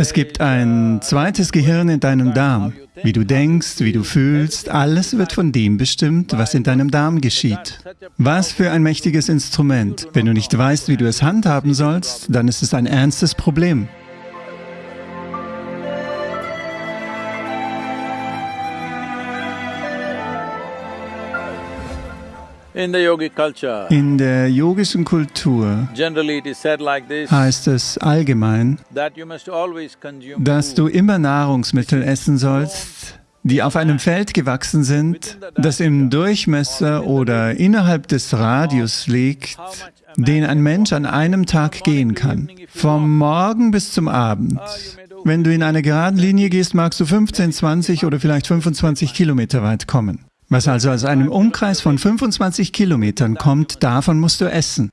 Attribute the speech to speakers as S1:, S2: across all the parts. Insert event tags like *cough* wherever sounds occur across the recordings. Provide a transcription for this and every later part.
S1: Es gibt ein zweites Gehirn in deinem Darm. Wie du denkst, wie du fühlst, alles wird von dem bestimmt, was in deinem Darm geschieht. Was für ein mächtiges Instrument. Wenn du nicht weißt, wie du es handhaben sollst, dann ist es ein ernstes Problem.
S2: In
S1: der yogischen Kultur heißt es allgemein, dass du immer Nahrungsmittel essen sollst, die auf einem Feld gewachsen sind, das im Durchmesser oder innerhalb des Radius liegt, den ein Mensch an einem Tag gehen kann. Vom Morgen bis zum Abend. Wenn du in einer geraden Linie gehst, magst du 15, 20 oder vielleicht 25 Kilometer weit kommen. Was also aus einem Umkreis von 25 Kilometern kommt, davon musst du essen.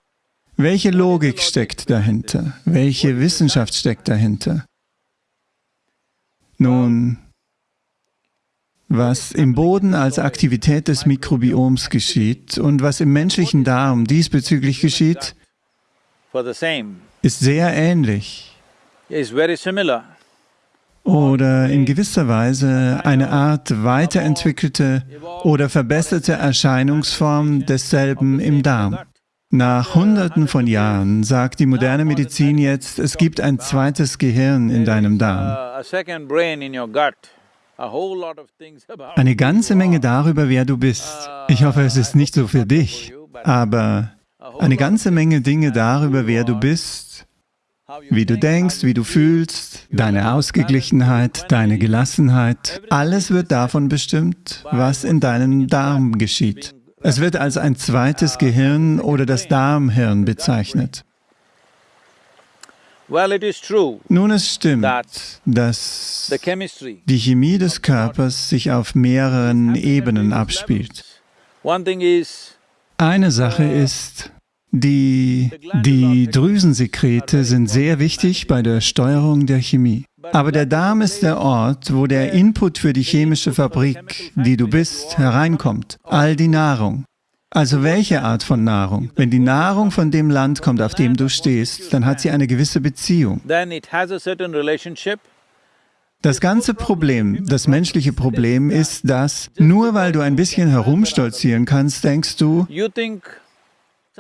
S1: Welche Logik steckt dahinter? Welche Wissenschaft steckt dahinter? Nun, was im Boden als Aktivität des Mikrobioms geschieht und was im menschlichen Darm diesbezüglich geschieht, ist sehr ähnlich oder in gewisser Weise eine Art weiterentwickelte oder verbesserte Erscheinungsform desselben im Darm. Nach Hunderten von Jahren sagt die moderne Medizin jetzt, es gibt ein zweites Gehirn in deinem Darm. Eine ganze Menge darüber, wer du bist. Ich hoffe, es ist nicht so für dich, aber eine ganze Menge Dinge darüber, wer du bist, wie du denkst, wie du fühlst, deine Ausgeglichenheit, deine Gelassenheit, alles wird davon bestimmt, was in deinem Darm geschieht. Es wird als ein zweites Gehirn oder das Darmhirn bezeichnet. Nun, es stimmt, dass die Chemie des Körpers sich auf mehreren Ebenen abspielt. Eine Sache ist, die, die Drüsensekrete sind sehr wichtig bei der Steuerung der Chemie. Aber der Darm ist der Ort, wo der Input für die chemische Fabrik, die du bist, hereinkommt. All die Nahrung. Also welche Art von Nahrung? Wenn die Nahrung von dem Land kommt, auf dem du stehst, dann hat sie eine gewisse Beziehung. Das ganze Problem, das menschliche Problem ist, dass nur weil du ein bisschen herumstolzieren kannst, denkst du,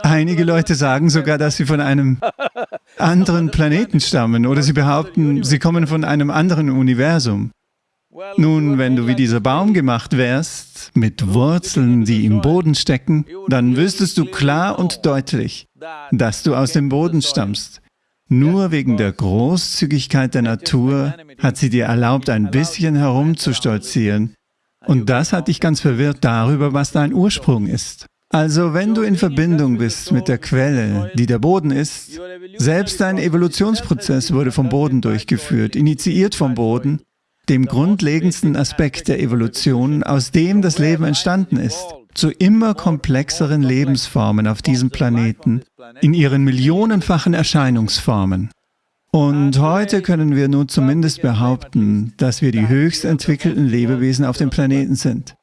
S1: Einige Leute sagen sogar, dass sie von einem *laughs* anderen Planeten stammen oder sie behaupten, sie kommen von einem anderen Universum. Nun, wenn du wie dieser Baum gemacht wärst, mit Wurzeln, die im Boden stecken, dann wüsstest du klar und deutlich, dass du aus dem Boden stammst. Nur wegen der Großzügigkeit der Natur hat sie dir erlaubt, ein bisschen herumzustolzieren. Und das hat dich ganz verwirrt darüber, was dein Ursprung ist. Also wenn du in Verbindung bist mit der Quelle, die der Boden ist, selbst dein Evolutionsprozess wurde vom Boden durchgeführt, initiiert vom Boden, dem grundlegendsten Aspekt der Evolution, aus dem das Leben entstanden ist, zu immer komplexeren Lebensformen auf diesem Planeten, in ihren millionenfachen Erscheinungsformen. Und heute können wir nun zumindest behaupten, dass wir die höchst entwickelten Lebewesen auf dem Planeten sind.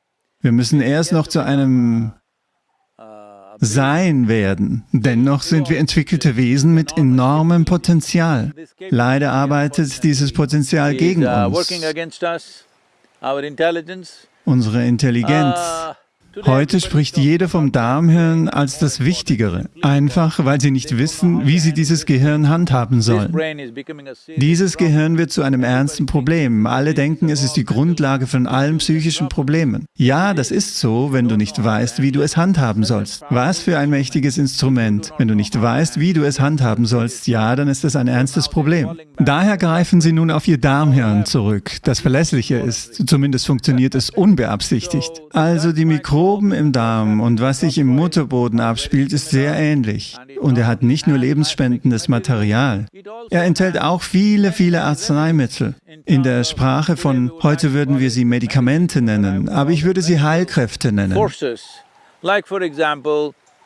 S1: Wir müssen erst noch zu einem sein werden. Dennoch sind wir entwickelte Wesen mit enormem Potenzial. Leider arbeitet dieses Potenzial gegen uns. Unsere Intelligenz. Heute spricht jeder vom Darmhirn als das Wichtigere, einfach weil sie nicht wissen, wie sie dieses Gehirn handhaben sollen. Dieses Gehirn wird zu einem ernsten Problem. Alle denken, es ist die Grundlage von allen psychischen Problemen. Ja, das ist so, wenn du nicht weißt, wie du es handhaben sollst. Was für ein mächtiges Instrument. Wenn du nicht weißt, wie du es handhaben sollst, ja, dann ist das ein ernstes Problem. Daher greifen sie nun auf ihr Darmhirn zurück, das verlässlicher ist. Zumindest funktioniert es unbeabsichtigt. Also die Mikro Mikroben im Darm und was sich im Mutterboden abspielt, ist sehr ähnlich. Und er hat nicht nur lebensspendendes Material. Er enthält auch viele, viele Arzneimittel. In der Sprache von heute würden wir sie Medikamente nennen, aber ich würde sie Heilkräfte nennen.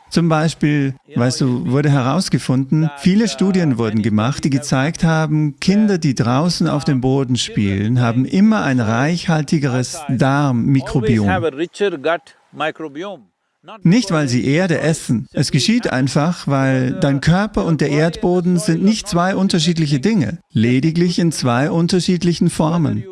S1: Zum Beispiel, weißt du, wurde herausgefunden, viele Studien wurden gemacht, die gezeigt haben, Kinder, die draußen auf dem Boden spielen, haben immer ein reichhaltigeres Darmmikrobiom. Nicht, weil sie Erde essen. Es geschieht einfach, weil dein Körper und der Erdboden sind nicht zwei unterschiedliche Dinge, lediglich in zwei unterschiedlichen Formen.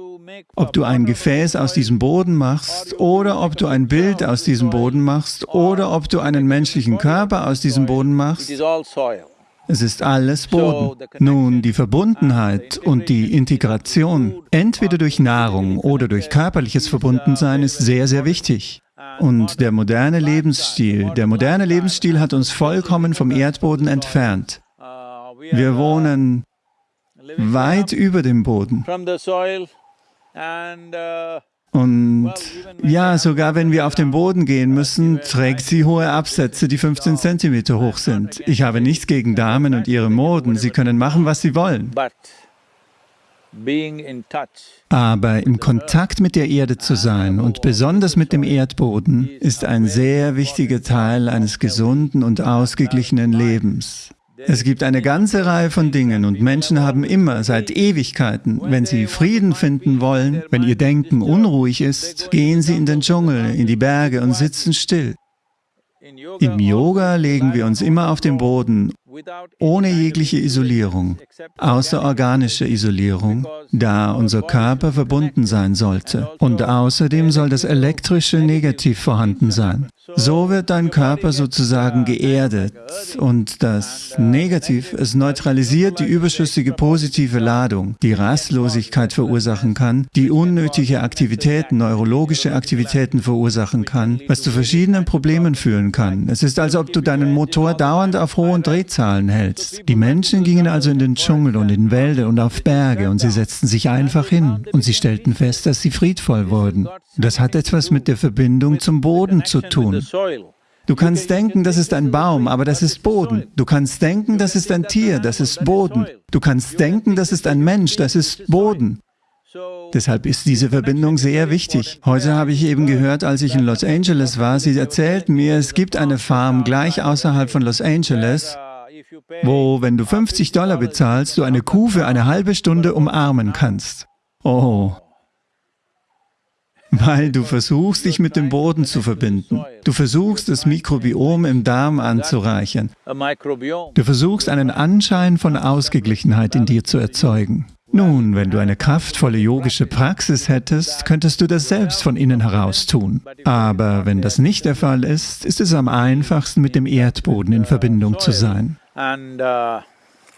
S1: Ob du ein Gefäß aus diesem Boden machst oder ob du ein Bild aus diesem Boden machst oder ob du einen menschlichen Körper aus diesem Boden machst, es ist alles Boden. Nun, die Verbundenheit und die Integration, entweder durch Nahrung oder durch körperliches Verbundensein, ist sehr, sehr wichtig. Und der moderne Lebensstil, der moderne Lebensstil hat uns vollkommen vom Erdboden entfernt. Wir wohnen weit über dem Boden. Und ja, sogar wenn wir auf den Boden gehen müssen, trägt sie hohe Absätze, die 15 cm hoch sind. Ich habe nichts gegen Damen und ihre Moden, sie können machen, was sie wollen. Aber im Kontakt mit der Erde zu sein und besonders mit dem Erdboden ist ein sehr wichtiger Teil eines gesunden und ausgeglichenen Lebens. Es gibt eine ganze Reihe von Dingen und Menschen haben immer seit Ewigkeiten, wenn sie Frieden finden wollen, wenn ihr Denken unruhig ist, gehen sie in den Dschungel, in die Berge und sitzen still. Im Yoga legen wir uns immer auf den Boden ohne jegliche Isolierung, außer organische Isolierung, da unser Körper verbunden sein sollte. Und außerdem soll das elektrische Negativ vorhanden sein. So wird dein Körper sozusagen geerdet und das Negativ, es neutralisiert die überschüssige positive Ladung, die Rastlosigkeit verursachen kann, die unnötige Aktivitäten, neurologische Aktivitäten verursachen kann, was zu verschiedenen Problemen führen kann. Es ist, als ob du deinen Motor dauernd auf hohen Drehzahlen Zahlen hältst. Die Menschen gingen also in den Dschungel und in Wälder und auf Berge und sie setzten sich einfach hin und sie stellten fest, dass sie friedvoll wurden. Das hat etwas mit der Verbindung zum Boden zu tun. Du kannst denken, das ist ein Baum, aber das ist Boden. Du kannst denken, das ist ein Tier, das ist Boden. Du kannst denken, das ist ein Mensch, das ist Boden. Deshalb ist diese Verbindung sehr wichtig. Heute habe ich eben gehört, als ich in Los Angeles war, sie erzählten mir, es gibt eine Farm gleich außerhalb von Los Angeles, wo, wenn du 50 Dollar bezahlst, du eine Kuh für eine halbe Stunde umarmen kannst. Oh. Weil du versuchst, dich mit dem Boden zu verbinden. Du versuchst, das Mikrobiom im Darm anzureichern. Du versuchst, einen Anschein von Ausgeglichenheit in dir zu erzeugen. Nun, wenn du eine kraftvolle yogische Praxis hättest, könntest du das selbst von innen heraus tun. Aber wenn das nicht der Fall ist, ist es am einfachsten, mit dem Erdboden in Verbindung zu sein.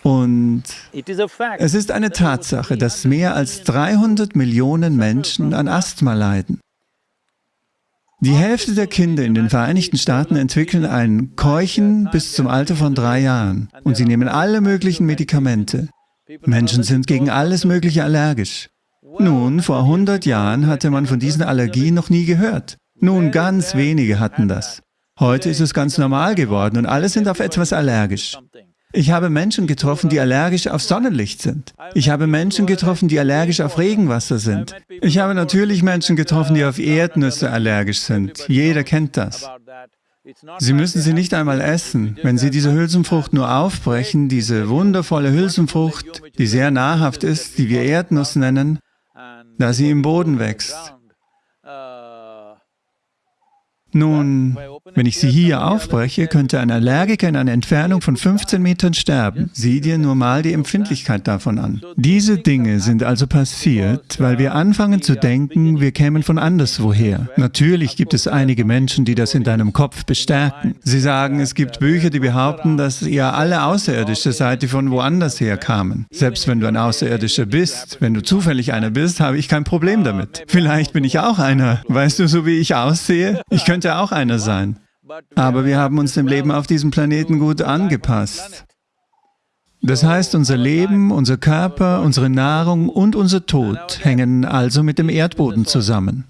S1: Und es ist eine Tatsache, dass mehr als 300 Millionen Menschen an Asthma leiden. Die Hälfte der Kinder in den Vereinigten Staaten entwickeln ein Keuchen bis zum Alter von drei Jahren und sie nehmen alle möglichen Medikamente. Menschen sind gegen alles Mögliche allergisch. Nun, vor 100 Jahren hatte man von diesen Allergien noch nie gehört. Nun, ganz wenige hatten das. Heute ist es ganz normal geworden und alle sind auf etwas allergisch. Ich habe Menschen getroffen, die allergisch auf Sonnenlicht sind. Ich habe Menschen getroffen, die allergisch auf Regenwasser sind. Ich habe natürlich Menschen getroffen, die auf Erdnüsse allergisch sind. Jeder kennt das. Sie müssen sie nicht einmal essen. Wenn Sie diese Hülsenfrucht nur aufbrechen, diese wundervolle Hülsenfrucht, die sehr nahrhaft ist, die wir Erdnuss nennen, da sie im Boden wächst, nun, wenn ich sie hier aufbreche, könnte ein Allergiker in einer Entfernung von 15 Metern sterben. Sieh dir nur mal die Empfindlichkeit davon an. Diese Dinge sind also passiert, weil wir anfangen zu denken, wir kämen von anderswoher. Natürlich gibt es einige Menschen, die das in deinem Kopf bestärken. Sie sagen, es gibt Bücher, die behaupten, dass ihr alle Außerirdische seid, die von woanders her kamen. Selbst wenn du ein Außerirdischer bist, wenn du zufällig einer bist, habe ich kein Problem damit. Vielleicht bin ich auch einer. Weißt du, so wie ich aussehe? Ich könnte könnte auch einer sein. Aber wir haben uns dem Leben auf diesem Planeten gut angepasst. Das heißt, unser Leben, unser Körper, unsere Nahrung und unser Tod hängen also mit dem Erdboden zusammen.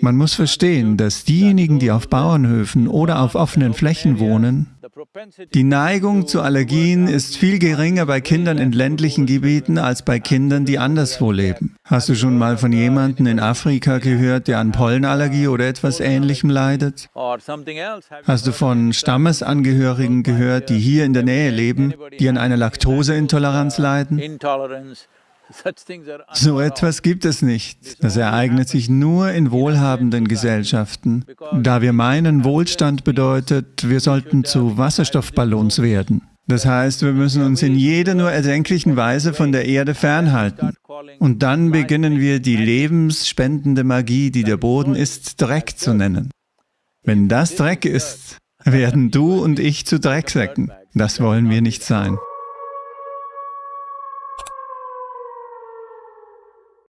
S1: Man muss verstehen, dass diejenigen, die auf Bauernhöfen oder auf offenen Flächen wohnen, die Neigung zu Allergien ist viel geringer bei Kindern in ländlichen Gebieten als bei Kindern, die anderswo leben. Hast du schon mal von jemandem in Afrika gehört, der an Pollenallergie oder etwas Ähnlichem leidet? Hast du von Stammesangehörigen gehört, die hier in der Nähe leben, die an einer Laktoseintoleranz leiden? So etwas gibt es nicht. Das ereignet sich nur in wohlhabenden Gesellschaften, da wir meinen, Wohlstand bedeutet, wir sollten zu Wasserstoffballons werden. Das heißt, wir müssen uns in jeder nur erdenklichen Weise von der Erde fernhalten. Und dann beginnen wir die lebensspendende Magie, die der Boden ist, Dreck zu nennen. Wenn das Dreck ist, werden du und ich zu Drecksäcken. Das wollen wir nicht sein.